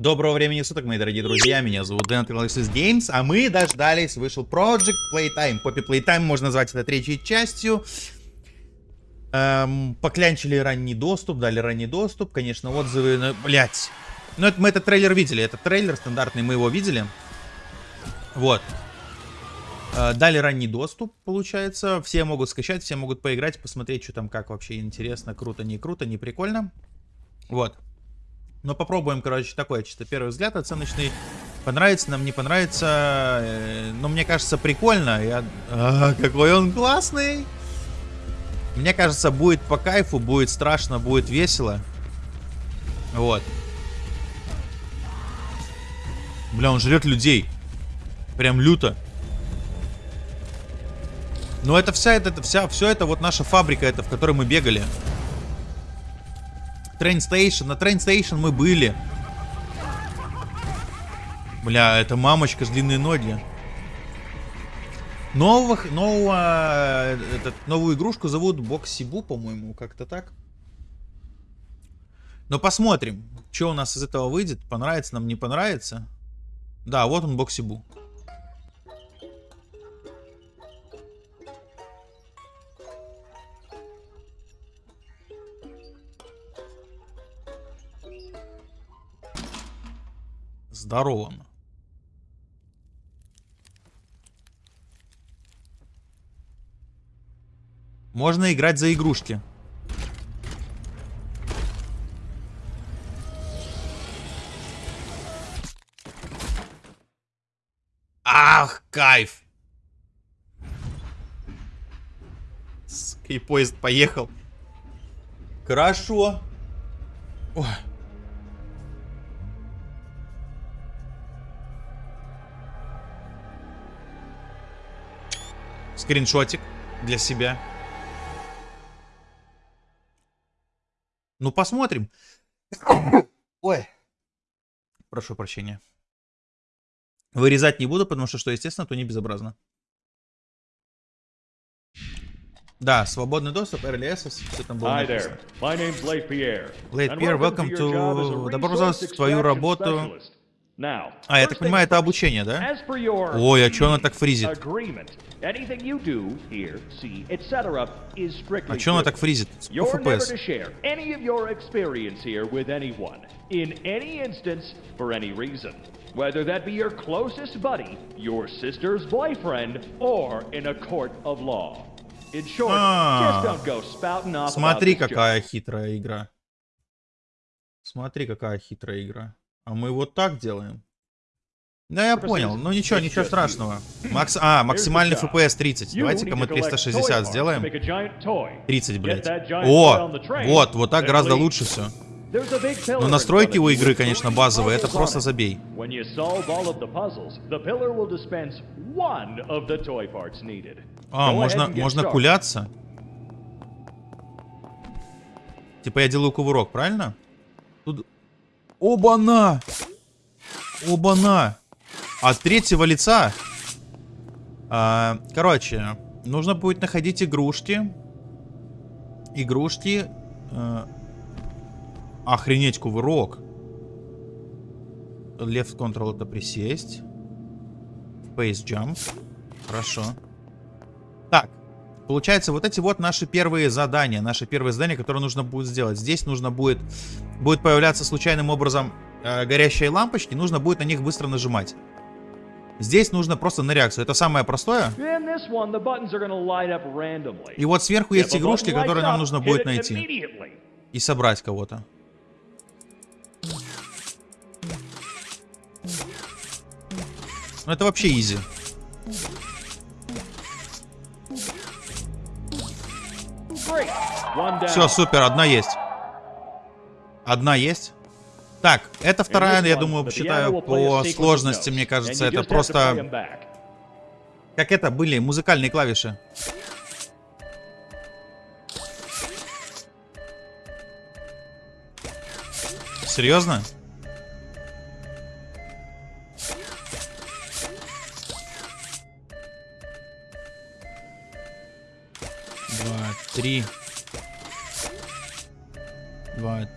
Доброго времени суток, мои дорогие друзья, меня зовут Дэн Alexis Games, а мы дождались, вышел Project Playtime. Poppy Playtime можно назвать это третьей частью. Эм, поклянчили ранний доступ, дали ранний доступ, конечно, отзывы, но, блядь. Ну, это, мы этот трейлер видели, это трейлер стандартный, мы его видели. Вот. Э, дали ранний доступ, получается, все могут скачать, все могут поиграть, посмотреть, что там, как вообще интересно, круто, не круто, не прикольно. Вот. Но попробуем, короче, такой чисто первый взгляд оценочный. Понравится нам, не понравится. Э, но мне кажется, прикольно. Я... А, какой он классный! Мне кажется, будет по кайфу, будет страшно, будет весело. Вот. Бля, он жрет людей. Прям люто. Но это вся, это, это вся, все это вот наша фабрика, это в которой мы бегали. Train Station. На Train Station мы были. Бля, это мамочка с длинной ноги. Новых, нового, этот, новую игрушку зовут Боксибу, по-моему, как-то так. Но посмотрим, что у нас из этого выйдет. Понравится нам, не понравится. Да, вот он Боксибу. Здорово. Можно играть за игрушки. Ах, кайф. И поезд поехал. Хорошо. Ой. Скриншотик для себя. Ну, посмотрим. Ой. Прошу прощения. Вырезать не буду, потому что, что естественно, то не безобразно. Да, свободный доступ, Early Access, все там было написано. Blade Pierre, welcome to... Добро пожаловать в твою работу а, я так понимаю, это обучение, да? Ой, а что она так фризит? А что она так фризит? Сколько FPS? Whether that be your closest buddy, your sister's boyfriend, or in a court of law. In short, just don't go spouting off Смотри, какая хитрая игра. Смотри, какая хитрая игра. А мы вот так делаем. Да, я понял. Ну ничего, ничего страшного. Макс... А, максимальный FPS 30. Давайте-ка мы 360 сделаем. 30, блядь. О, вот, вот так гораздо лучше все. Но настройки у игры, конечно, базовые. Это просто забей. А, можно, можно куляться? Типа я делаю кувырок, правильно? Тут... Оба-на! Оба-на! От третьего лица. А, короче, нужно будет находить игрушки. Игрушки. А, охренеть, кувырок. Left control это присесть. Face jump. Хорошо. Так. Получается, вот эти вот наши первые задания. Наши первые задания, которые нужно будет сделать. Здесь нужно будет... Будет появляться случайным образом э, горящие лампочки. Нужно будет на них быстро нажимать. Здесь нужно просто на реакцию. Это самое простое. И вот сверху есть игрушки, которые нам нужно будет найти. И собрать кого-то. Ну это вообще изи. Все, супер, одна есть. Одна есть. Так, это вторая, я думаю, считаю, по сложности, мне кажется, это просто... Как это были музыкальные клавиши. Серьезно?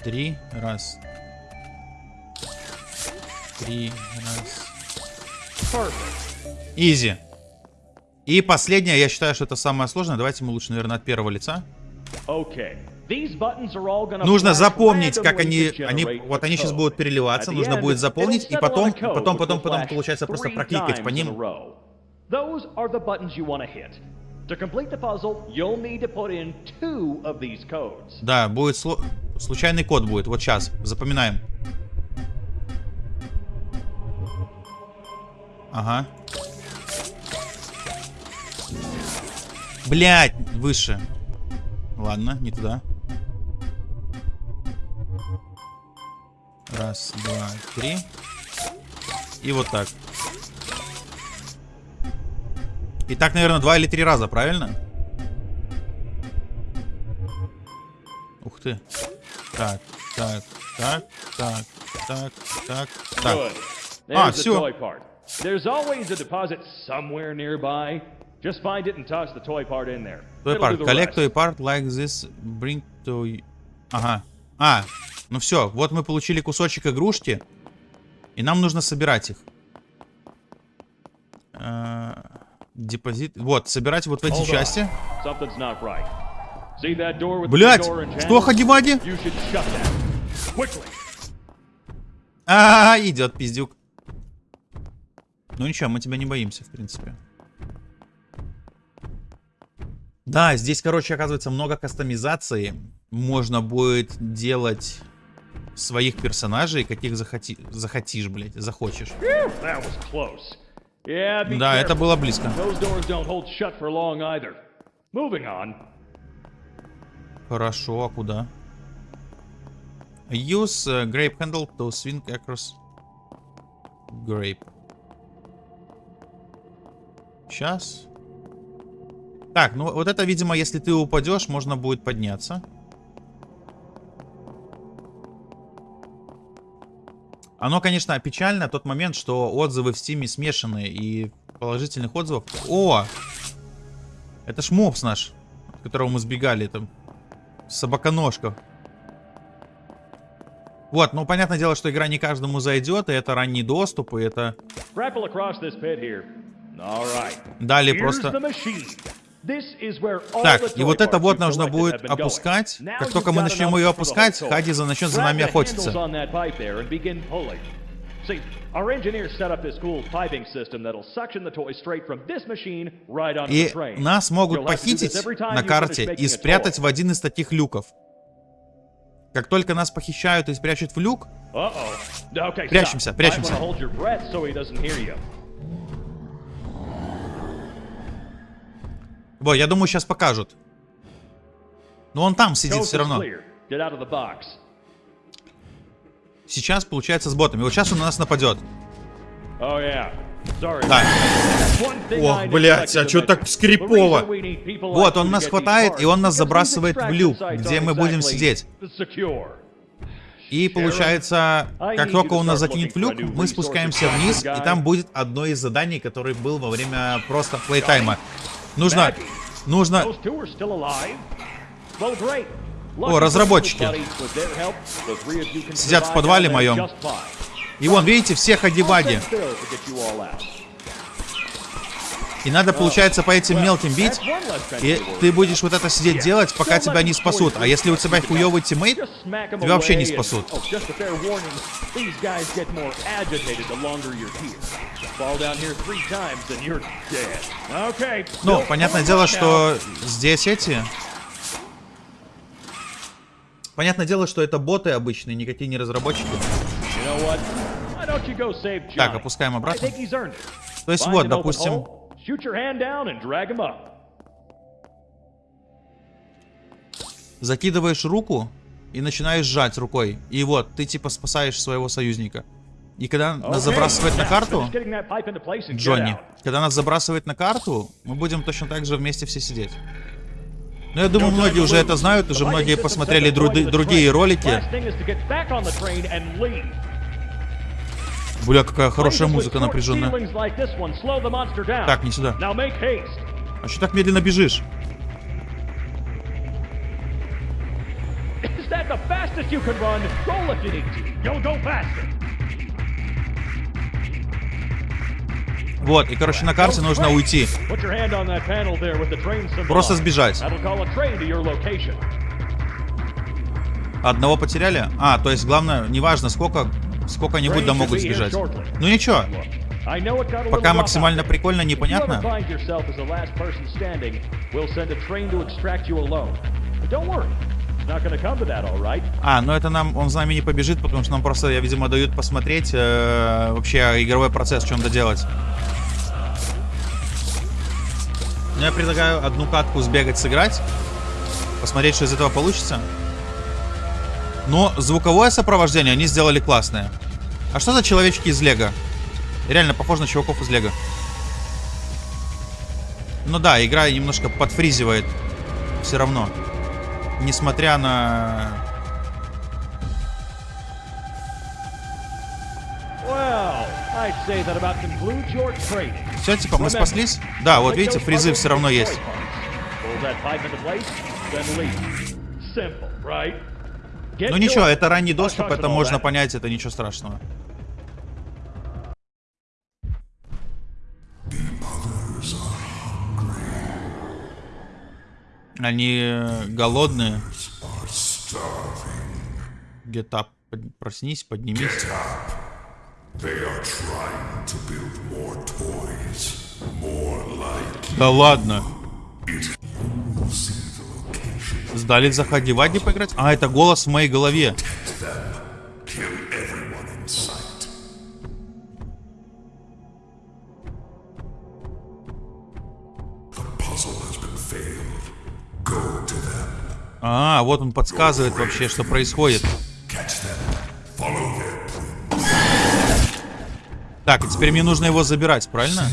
Три. Раз, три, раз. Изи. И последнее, я считаю, что это самое сложное. Давайте мы лучше, наверное, от первого лица. Okay. Нужно запомнить, как они, они, вот они сейчас будут переливаться, нужно будет запомнить, и потом, потом, потом, потом, получается, просто прокликать по ним. row. Those are the buttons you want to hit. To complete the puzzle, you'll need to put in two of these codes. Да, будет сло- случайный код будет, вот сейчас, запоминаем. Ага. Блять, выше. Ладно, не туда. Раз, два, три. И вот так. И так, наверное, два или три раза, правильно? Ух ты. Так, так, так, так, так, так, так. Good. Ah, There's always a deposit somewhere nearby. Just find it and toss the toy part in there. Toy part. Collect toy part like this. Bring to... Ага. А, ну все. Вот мы получили кусочек игрушки. И нам нужно собирать их. Э, Депозит. Вот, собирать вот в эти части. Something's not right. Блять! Что, shut that. Quickly. А, идет пиздюк. Ну ничего, мы тебя не боимся, в принципе. Да, здесь, короче, оказывается, много кастомизации. Можно будет делать своих персонажей, каких захоти... захотишь, блядь, захочешь. Yeah, Да, это было близко. Хорошо, а куда? Use uh, grape handle to swing across grape. Сейчас. Так, ну вот это, видимо, если ты упадешь, можно будет подняться. Оно, конечно, печально, тот момент, что отзывы в стиме смешанные, и положительных отзывов... О! Это ж мопс наш, от которого мы сбегали, там, собаконожка. Вот, ну, понятное дело, что игра не каждому зайдет, и это ранний доступ, и это... Here's просто... Так, и вот это вот нужно будет опускать. Как только мы начнем ее опускать, whole toy. Хади начнет за нами охотиться. See, our engineers set up this cool piping system that'll suction the toy straight from this machine right onto the И train. нас могут похитить на карте и спрятать в один из таких люков. Как только нас похищают и спрячут в люк, Прячемся, прячемся. Во, я думаю, сейчас покажут. Но он там сидит все равно. Get out of the box. Сейчас получается с ботами. Вот сейчас он на нас нападет. Oh yeah. Ох, I блядь, а to так скрипово? Вот, он нас хватает, и он нас забрасывает в люк, где мы будем сидеть. И получается, как только он нас закинет в люк, мы спускаемся вниз, и там будет одно из заданий, который был во время просто плейтайма. Нужно, нужно, О, разработчики. Сидят в подвале моем. и вон, видите, все ходиваги. И надо, получается, по этим мелким бить, и ты будешь вот это сидеть делать, пока тебя не спасут. А если у тебя хуёвый тиммейт, тебя вообще не спасут. ну, понятное дело, что здесь эти... Понятное дело, что это боты обычные, никакие не разработчики. Так, опускаем обратно. То есть вот, допустим, закидываешь руку и начинаешь сжать рукой. И вот, ты типа спасаешь своего союзника. И когда нас забрасывает на карту, Джонни, когда нас забрасывает на карту, мы будем точно так же вместе все сидеть. Ну, я думаю, многие уже это знают, уже многие посмотрели дру- другие ролики. Бля, какая хорошая музыка напряженная. Так, не сюда. А что так медленно бежишь? Вот, и, короче, на карте нужно уйти. Просто сбежать. Одного потеряли? А, то есть главное, неважно сколько, сколько-нибудь да могут сбежать. Ну ничего, пока максимально прикольно, непонятно. don't worry, А, ну это нам, он с нами не побежит, потому что нам просто, я, видимо, дают посмотреть э, вообще игровой процесс, что надо делать. Ну, я предлагаю одну катку сбегать, сыграть. Посмотреть, что из этого получится. Но звуковое сопровождение они сделали классное. А что за человечки из Лего? Реально похож на чуваков из Лего. Ну да, игра немножко подфризивает. Все равно. Несмотря на. Все, типа, мы спаслись? Да, вот видите, puzzles все равно есть. Ну ничего, это ранний доступ, это можно понять, это ничего страшного. Они э, голодные. Get up. Под- Проснись, поднимись. They are trying to build more toys, more like Да ладно. Сдали заходи Вади поиграть? А, это голос в моей голове. А, вот он подсказывает вообще, что происходит. Так, и теперь мне нужно его забирать, правильно?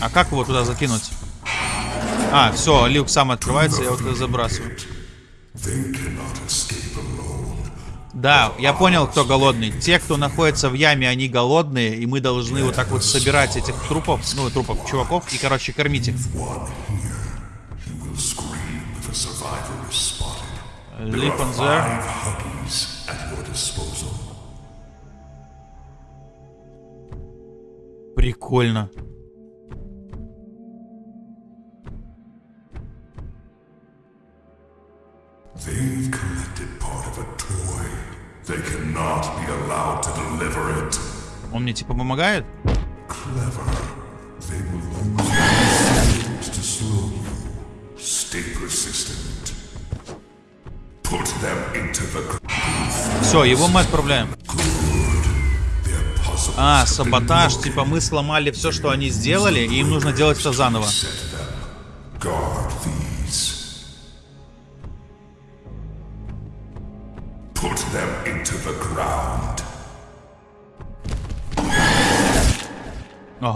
А как его туда закинуть? А, все, люк сам открывается, я вот это забрасываю. Да, я понял, кто голодный. Те, кто находится в яме, они голодные, и мы должны вот так вот собирать этих трупов, ну, трупов чуваков, и, короче, кормить их. Leap. Прикольно. They've collected part of a toy. They cannot be allowed to deliver it. Он мне типа помогает? Clever. They will use to slow you. Stay persistent. Put them into the. Все, его мы отправляем. А, саботаж. Типа мы сломали все, что они сделали, и им нужно делать все заново.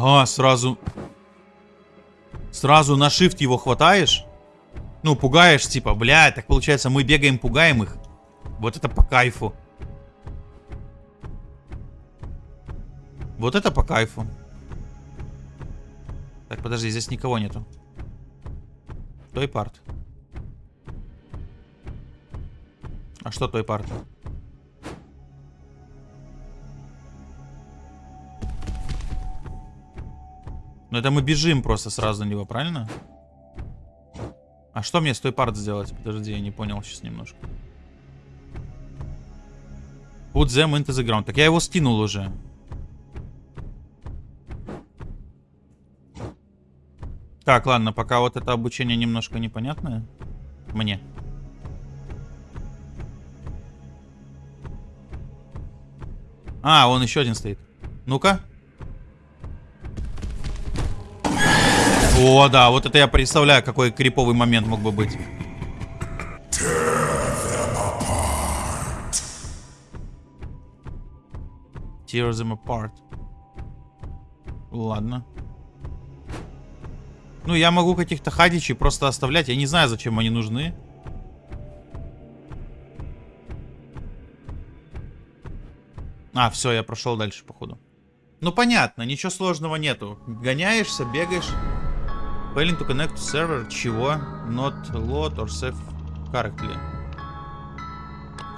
Ага, сразу... Сразу на shift его хватаешь? Ну, пугаешь, типа, блядь, так получается, мы бегаем, пугаем их. Вот это по кайфу. Вот это по кайфу. Так, подожди, здесь никого нету. Той парт. А что той парт? Ну это мы бежим просто сразу на него, правильно? А что мне с той парт сделать? Подожди, я не понял сейчас немножко. Put them into the ground. Так я его скинул уже. Так, ладно, пока вот это обучение немножко непонятное. Мне. А, он еще один стоит. Ну-ка. О, да, вот это я представляю, какой криповый момент мог бы быть. Tear them apart. Ладно. Ну, я могу каких-то хадичей просто оставлять. Я не знаю, зачем они нужны. А, все, я прошел дальше, походу. Ну, понятно, ничего сложного нету. Гоняешься, бегаешь. Failing to connect server. Чего? Not load or save correctly.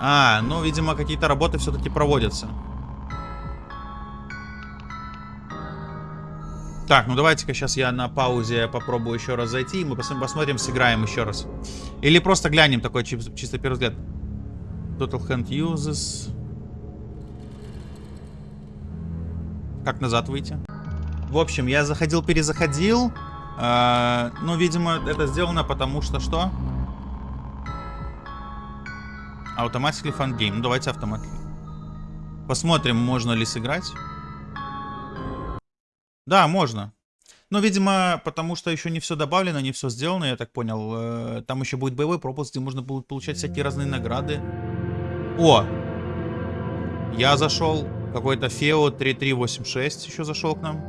А, ну, видимо, какие-то работы все-таки проводятся. Так, ну давайте-ка сейчас я на паузе попробую еще раз зайти, и мы пос посмотрим, сыграем еще раз. Или просто глянем такой чи чисто первый взгляд. Total Hand Uses. Как назад выйти? В общем, я заходил-перезаходил. Э ну, видимо, это сделано потому что что? Automatically Fun Game. Ну, давайте автомат. Посмотрим, можно ли сыграть. Да, можно. Но, видимо, потому что еще не все добавлено, не все сделано, я так понял. Э, там еще будет боевой пропуск, где можно будет получать всякие разные награды. О! Я зашел. Какой-то Фео 3386 еще зашел к нам.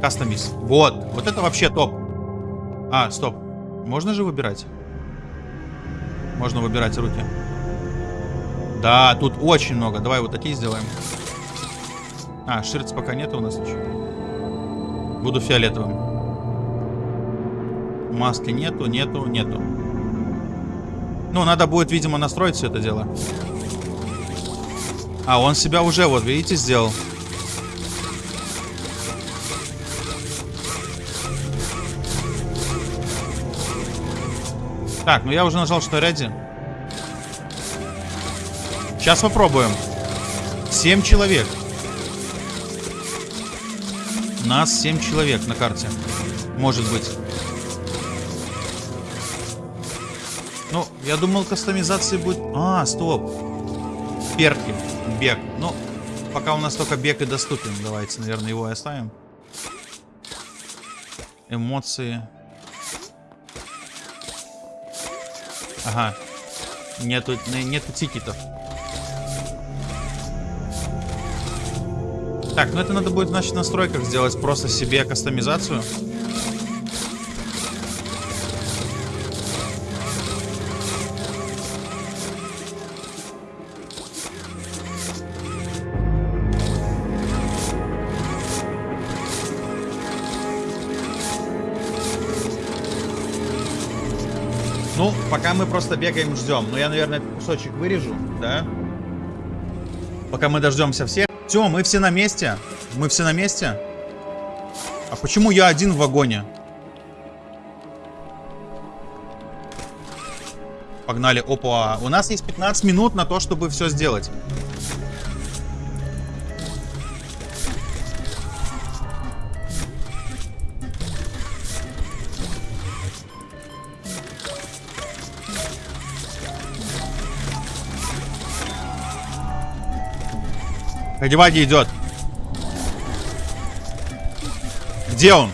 Кастомис. Вот. Вот это вообще топ. А, стоп. Можно же выбирать? Можно выбирать руки. Да, тут очень много. Давай вот такие сделаем. А, ширц пока нет у нас ничего. Буду фиолетовым. Маски нету, нету, нету. Ну, надо будет, видимо, настроить все это дело. А, он себя уже, вот, видите, сделал. Так, ну я уже нажал, что ready. Сейчас попробуем. Семь человек. Нас 7 человек на карте. Может быть. Ну, я думал, кастомизации будет... А, стоп. Перки. Бег. Ну, пока у нас только бег и доступен. Давайте, наверное, его и оставим. Эмоции. Ага. Нету, нету тикетов. Так, ну это надо будет, значит, в настройках сделать просто себе кастомизацию. Ну, пока мы просто бегаем, ждем. Но я, наверное, кусочек вырежу, да? Пока мы дождемся всех. Все, мы все на месте. Мы все на месте. А почему я один в вагоне? Погнали. Опа. У нас есть 15 минут на то, чтобы все сделать. Одеваги идет. Где он?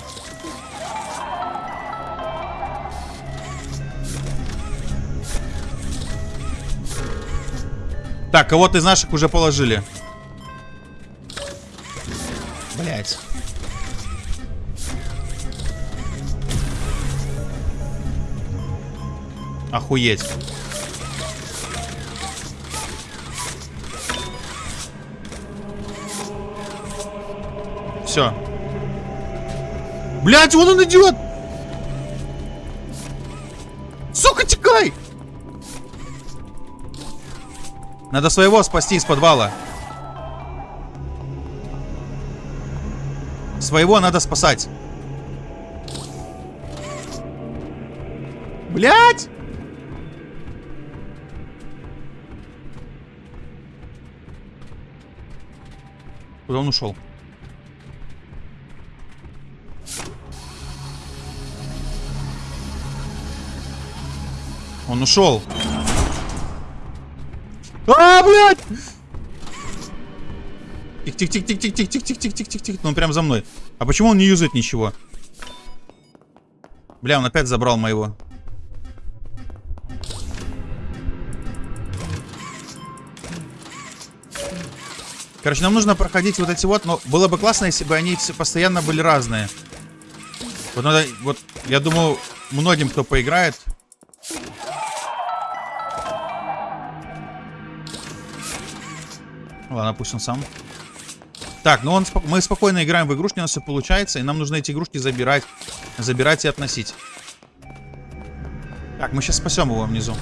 Так, кого-то из наших уже положили. Блять. Охуеть. Все. Блять, вон он идет! Сука, текай! Надо своего спасти из подвала. Своего надо спасать. Блять! Куда он ушел? Он ушел. А, блядь! Тихо. Ну, он прям за мной. А почему он не юзает ничего? Бля, он опять забрал моего. Короче, нам нужно проходить вот эти вот, но было бы классно, если бы они все постоянно были разные. Вот надо, вот, я думаю, многим, кто поиграет, Ладно, пусть он сам. Так, ну он, мы спокойно играем в игрушки, у нас все получается, и нам нужно эти игрушки забирать. Забирать и относить. Так, мы сейчас спасем его внизу.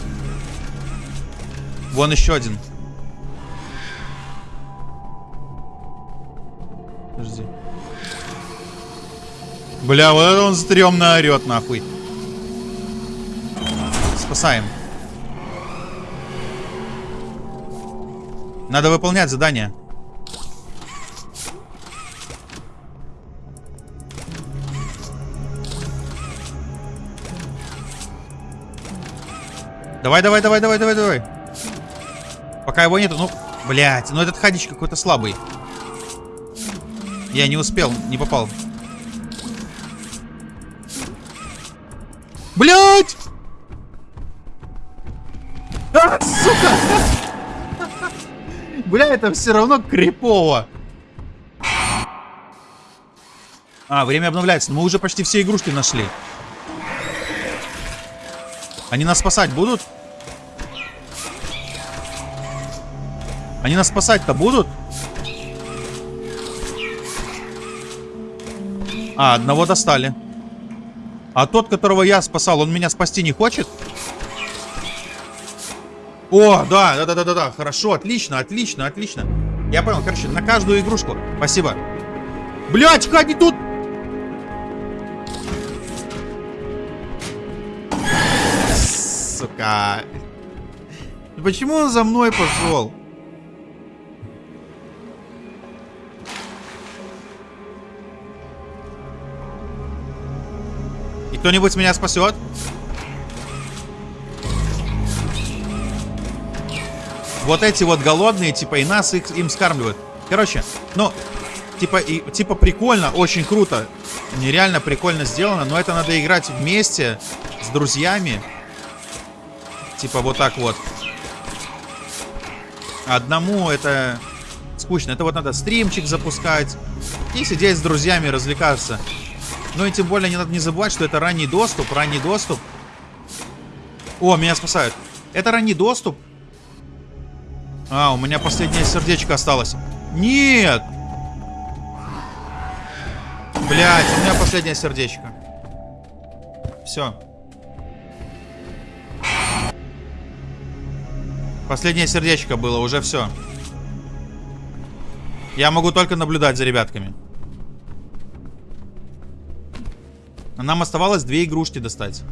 Вон еще один. Подожди. Бля, вот это он стрёмно орет, нахуй. Спасаем. Надо выполнять задание. Давай, давай, давай, давай, давай, давай. Пока его нету, ну, блядь, ну этот хадич какой-то слабый. Я не успел, не попал. Блядь! Бля, это все равно крипово. А, время обновляется. Мы уже почти все игрушки нашли. Они нас спасать будут? Они нас спасать-то будут? А, одного достали. А тот, которого я спасал, он меня спасти не хочет? О, да, да, да, да, да, да. Хорошо, отлично, отлично, отлично. Я понял, короче, на каждую игрушку. Спасибо. Блять, ходи тут! Сука. Почему он за мной пошел? И кто-нибудь меня спасет? Вот эти вот голодные, типа, и нас их, им скармливают. Короче, ну, типа, и, типа прикольно, очень круто. Нереально прикольно сделано, но это надо играть вместе с друзьями. Типа вот так вот. Одному это скучно. Это вот надо стримчик запускать и сидеть с друзьями, развлекаться. Ну и тем более не надо не забывать, что это ранний доступ. Ранний доступ. О, меня спасают. Это ранний доступ. А, у меня последнее сердечко осталось. Нет! Блять, у меня последнее сердечко. Все. Последнее сердечко было, уже все. Я могу только наблюдать за ребятками. Нам оставалось две игрушки достать.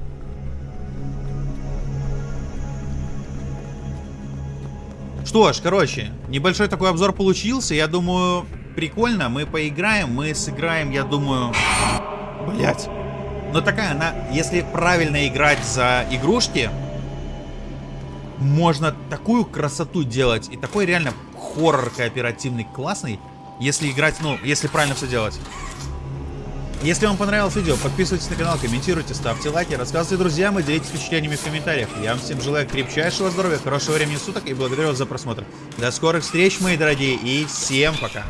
Что ж, короче, небольшой такой обзор получился. Я думаю, прикольно. Мы поиграем, мы сыграем, я думаю... Блять. Но такая она, если правильно играть за игрушки, можно такую красоту делать. И такой реально хоррор кооперативный классный, если играть, ну, если правильно все делать. Если вам понравилось видео, подписывайтесь на канал, комментируйте, ставьте лайки, рассказывайте друзьям и делитесь впечатлениями в комментариях. Я вам всем желаю крепчайшего здоровья, хорошего времени суток и благодарю вас за просмотр. До скорых встреч, мои дорогие, и всем пока!